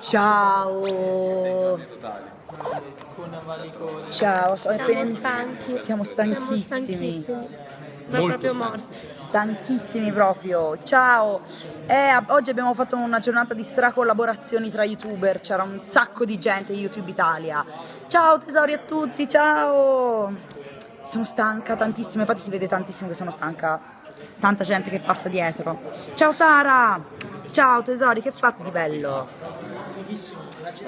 Ciao. Ciao, sono Siamo appena- stanchi. Siamo stanchissimi. Molto proprio stanchi. morti. Stanchissimi proprio. Ciao. Eh, oggi abbiamo fatto una giornata di stracollaborazioni tra youtuber. C'era un sacco di gente YouTube Italia. Ciao tesori a tutti, ciao. Sono stanca tantissimo, infatti si vede tantissimo che sono stanca. Tanta gente che passa dietro. Ciao Sara. Ciao tesori, che fate di bello?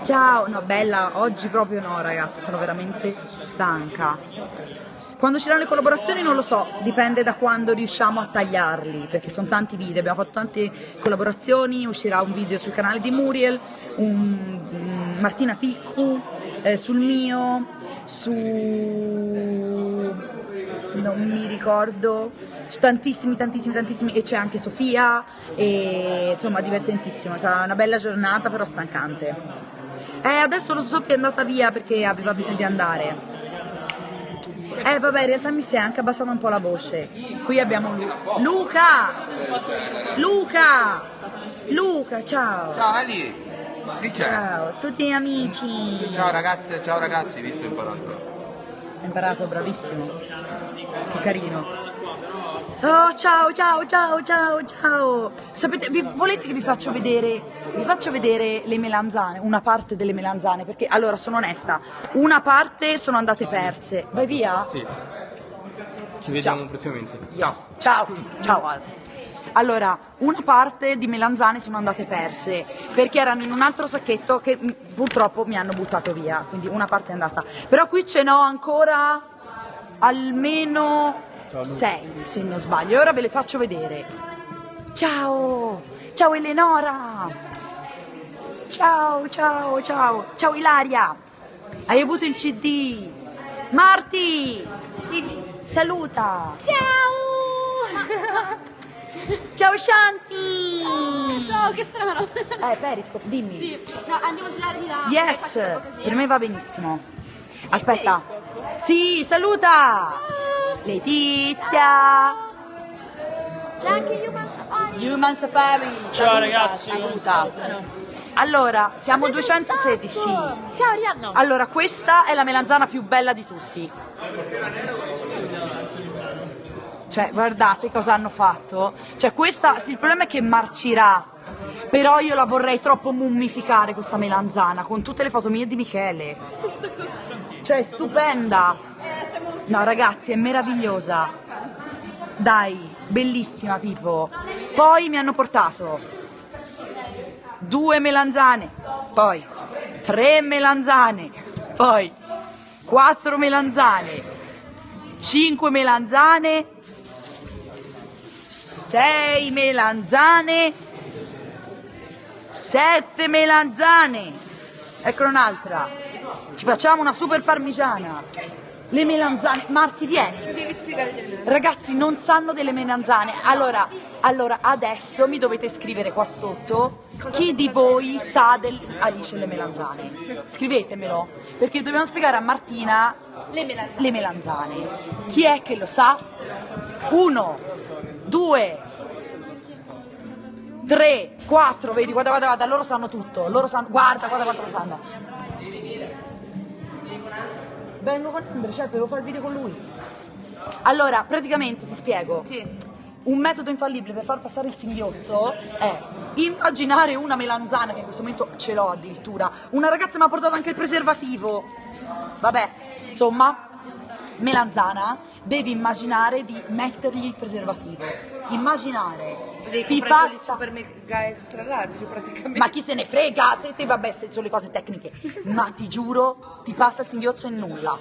Ciao, no bella, oggi proprio no ragazzi, sono veramente stanca. Quando usciranno le collaborazioni non lo so, dipende da quando riusciamo a tagliarli, perché sono tanti video, abbiamo fatto tante collaborazioni, uscirà un video sul canale di Muriel, un, un Martina Piccu, eh, sul mio, su... non mi ricordo, su tantissimi, tantissimi, tantissimi, e c'è anche Sofia, e insomma divertentissimo, sarà una bella giornata però stancante. Eh, adesso lo so che è andata via perché aveva bisogno di andare. Eh vabbè, in realtà mi si è anche abbassata un po' la voce. Qui abbiamo Lu- Luca! Luca! Luca, ciao! Ciao Ali! C'è? Ciao, tutti amici! Ciao ragazze, ciao ragazzi, visto imparato. Hai imparato, bravissimo. Che carino. Oh, ciao, ciao, ciao, ciao, ciao. Sapete, vi- volete che vi faccio vedere, vi faccio vedere le melanzane, una parte delle melanzane, perché allora sono onesta, una parte sono andate perse. Vai via? Sì. Ci vediamo prossimamente. Yes. Ciao, ciao Al. Allora, una parte di melanzane sono andate perse perché erano in un altro sacchetto che mm, purtroppo mi hanno buttato via, quindi una parte è andata. Però qui ce n'ho ancora almeno sei, se non sbaglio. E ora ve le faccio vedere. Ciao, ciao Eleonora. Ciao, ciao, ciao. Ciao Ilaria. Hai avuto il CD. Marti, ti- saluta. Ciao! Ciao Shanti! Ciao, che strano. Eh, Periscope, dimmi. Sì, no, andiamo a girare di là. Yes, per me va benissimo. Aspetta. Sì, saluta! Letizia! C'è anche Human Safari. Human Safari. Ciao, saluta, ragazzi. Saluta. Allora, siamo 216. Ciao Arianna. Allora, questa è la melanzana più bella di tutti. Cioè, guardate cosa hanno fatto. Cioè, questa, il problema è che marcirà. Però io la vorrei troppo mummificare questa melanzana con tutte le foto mie di Michele. Cioè, è stupenda. No, ragazzi, è meravigliosa. Dai, bellissima tipo. Poi mi hanno portato due melanzane, poi tre melanzane, poi quattro melanzane, cinque melanzane, sei melanzane, sette melanzane. Ecco un'altra. Ci facciamo una super parmigiana. Le melanzane, Marti vieni. Ragazzi non sanno delle melanzane. Allora, allora adesso mi dovete scrivere qua sotto chi di voi sa del Alice le melanzane. Scrivetemelo, perché dobbiamo spiegare a Martina le melanzane. Chi è che lo sa? Uno, due, tre, quattro, vedi, guarda, guarda, guarda, loro sanno tutto, loro sanno, guarda, guarda quanto lo sanno. Vengo con Andre, certo, devo fare il video con lui. Allora, praticamente ti spiego. Un metodo infallibile per far passare il singhiozzo è immaginare una melanzana, che in questo momento ce l'ho addirittura. Una ragazza mi ha portato anche il preservativo. Vabbè, insomma, melanzana, devi immaginare di mettergli il preservativo. Immaginare. Ti passa. super mega extra large praticamente. Ma chi se ne frega? Te, te vabbè, sono le cose tecniche. Ma ti giuro, ti passa il singhiozzo in nulla.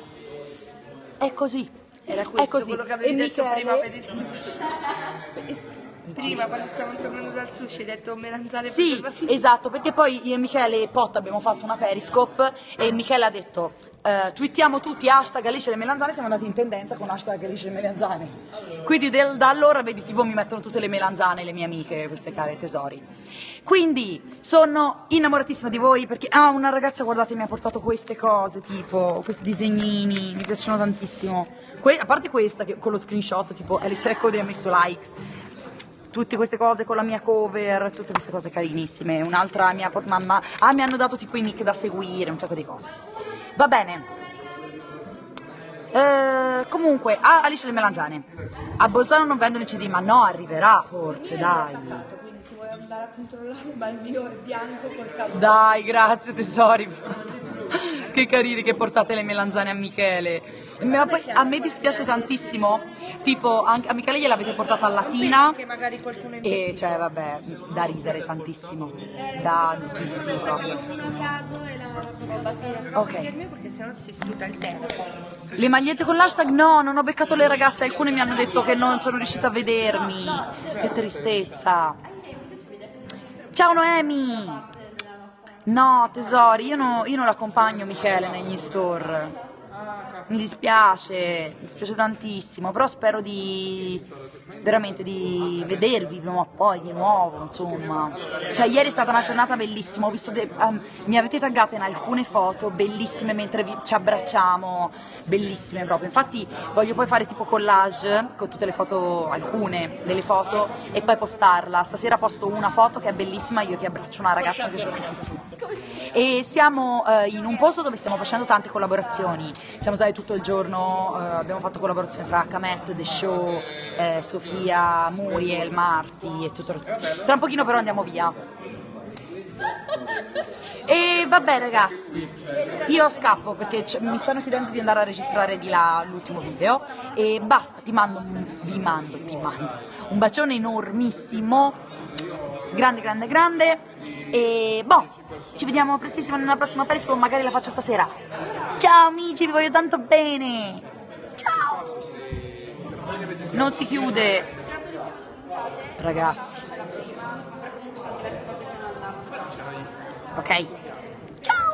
È così. Era questo è così. quello che avevi E detto Michele- prima per il sushi. Prima quando stavamo tornando dal sushi hai detto melanzane Sì, esatto, perché poi io e Michele Potta abbiamo fatto una periscope e Michele ha detto eh, twittiamo tutti hashtag Alice le melanzane, siamo andati in tendenza con hashtag Alice le melanzane. Quindi del- da allora vedi tipo mi mettono tutte le melanzane, le mie amiche, queste care tesori. Quindi sono innamoratissima di voi perché ah, una ragazza guardate mi ha portato queste cose, tipo questi disegnini, mi piacciono tantissimo. Que- a parte questa che- con lo screenshot tipo Alice Cody ha messo likes. Tutte queste cose con la mia cover, tutte queste cose carinissime. Un'altra mia por- mamma, ah mi hanno dato tipo i nick da seguire, un sacco di cose. Va bene. Eh, comunque, ah, Alice le melanzane. A Bolzano non vendono i CD, ma no, arriverà forse, dai. Quindi se vuoi andare a controllare, ma il mio è bianco col capo. Dai, grazie tesori. Che carini che portate le melanzane a Michele. Ma poi a me dispiace tantissimo, tipo anche a Michele gliel'avete portata a Latina e cioè vabbè, da ridere tantissimo, da tantissimo proprio. Ok. Le magliette con l'hashtag no, non ho beccato le ragazze, alcune mi hanno detto che non sono riuscita a vedermi. Che tristezza. Ciao Noemi! No, tesori, io, no- io non l'accompagno Michele negli store. Mi dispiace, mi dispiace tantissimo, però spero di veramente di vedervi prima o poi di nuovo, insomma. Cioè, ieri è stata una giornata bellissima, ho visto de- ehm, mi avete taggate in alcune foto bellissime mentre vi- ci abbracciamo, bellissime proprio. Infatti voglio poi fare tipo collage con tutte le foto, alcune delle foto e poi postarla. Stasera posto una foto che è bellissima, io che abbraccio una ragazza, mi piace tantissimo. E siamo eh, in un posto dove stiamo facendo tante collaborazioni. Siamo stati tutto il giorno, eh, abbiamo fatto collaborazioni tra Kamet, The Show, eh, Sofia, Muriel, Marti e tutto. Tra un pochino però andiamo via. E vabbè ragazzi, io scappo perché mi stanno chiedendo di andare a registrare di là l'ultimo video e basta, ti mando, vi mando, ti mando un bacione enormissimo, grande grande grande e boh, ci vediamo prestissimo nella prossima Periscope, magari la faccio stasera. Ciao amici, vi voglio tanto bene. Ciao. Non si chiude. Ragazzi. Ok.